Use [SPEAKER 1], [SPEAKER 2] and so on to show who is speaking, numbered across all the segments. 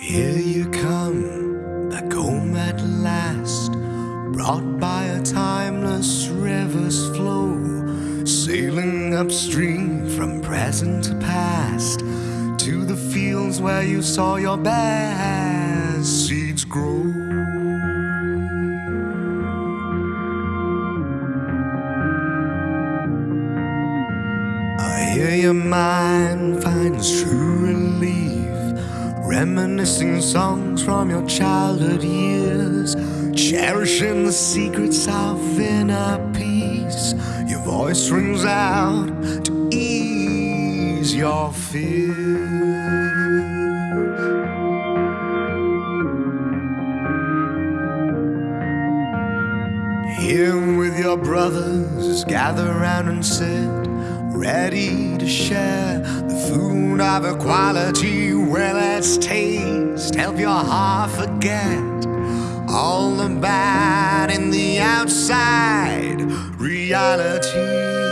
[SPEAKER 1] Here you come, back home at last, brought by a timeless river's flow, sailing upstream from present to past, to the fields where you saw your best seeds grow. I hear your mind finds true relief, reminiscing songs from your childhood years, cherishing the secrets of inner peace. Your voice rings out to ease your fears. Here with your brothers, gather round and sit, ready to share the food of equality. Well, let's taste, help your heart forget all the bad in the outside reality.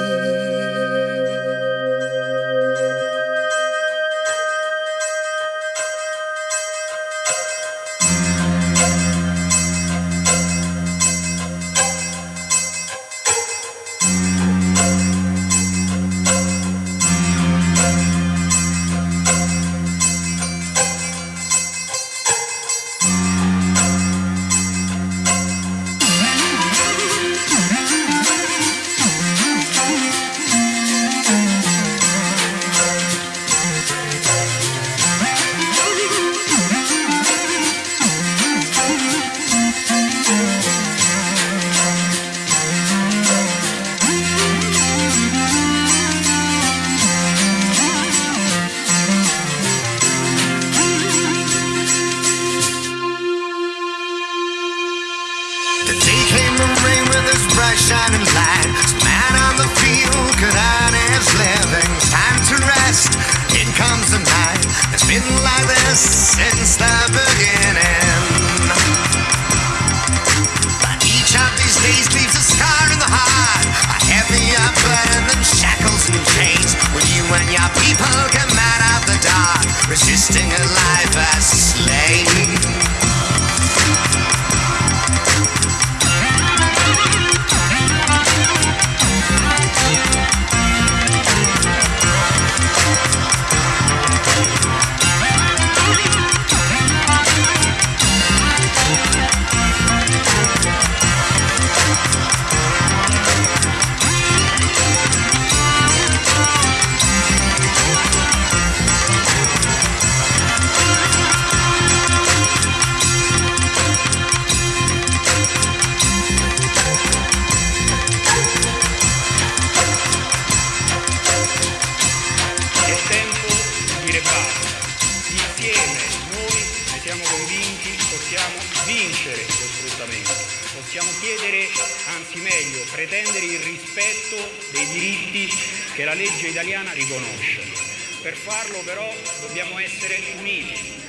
[SPEAKER 1] Since the beginning. But each of these days leaves a scar in the heart. A heavier burden than shackles and chains. When you and your people come out of the dark, resisting a
[SPEAKER 2] basta. Insieme noi ne siamo convinti, possiamo vincere lo sfruttamento. Possiamo chiedere, anzi meglio, pretendere il rispetto dei diritti che la legge italiana riconosce. Per farlo però dobbiamo essere uniti,